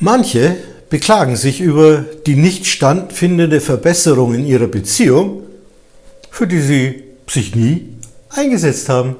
Manche beklagen sich über die nicht standfindende Verbesserung in ihrer Beziehung, für die sie sich nie eingesetzt haben.